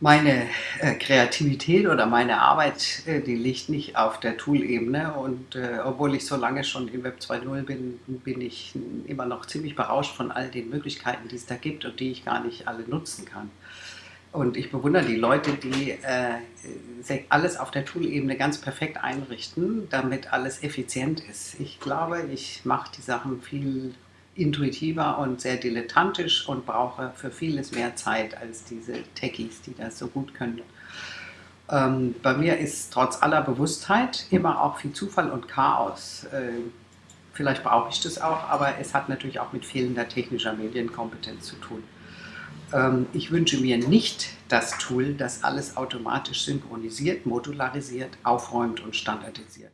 meine äh, Kreativität oder meine Arbeit, äh, die liegt nicht auf der Tool-Ebene und äh, obwohl ich so lange schon im Web 2.0 bin, bin ich immer noch ziemlich berauscht von all den Möglichkeiten, die es da gibt und die ich gar nicht alle nutzen kann. Und ich bewundere die Leute, die äh, alles auf der Tool-Ebene ganz perfekt einrichten, damit alles effizient ist. Ich glaube, ich mache die Sachen viel intuitiver und sehr dilettantisch und brauche für vieles mehr Zeit als diese Techies, die das so gut können. Ähm, bei mir ist trotz aller Bewusstheit immer auch viel Zufall und Chaos. Äh, vielleicht brauche ich das auch, aber es hat natürlich auch mit fehlender technischer Medienkompetenz zu tun. Ähm, ich wünsche mir nicht das Tool, das alles automatisch synchronisiert, modularisiert, aufräumt und standardisiert.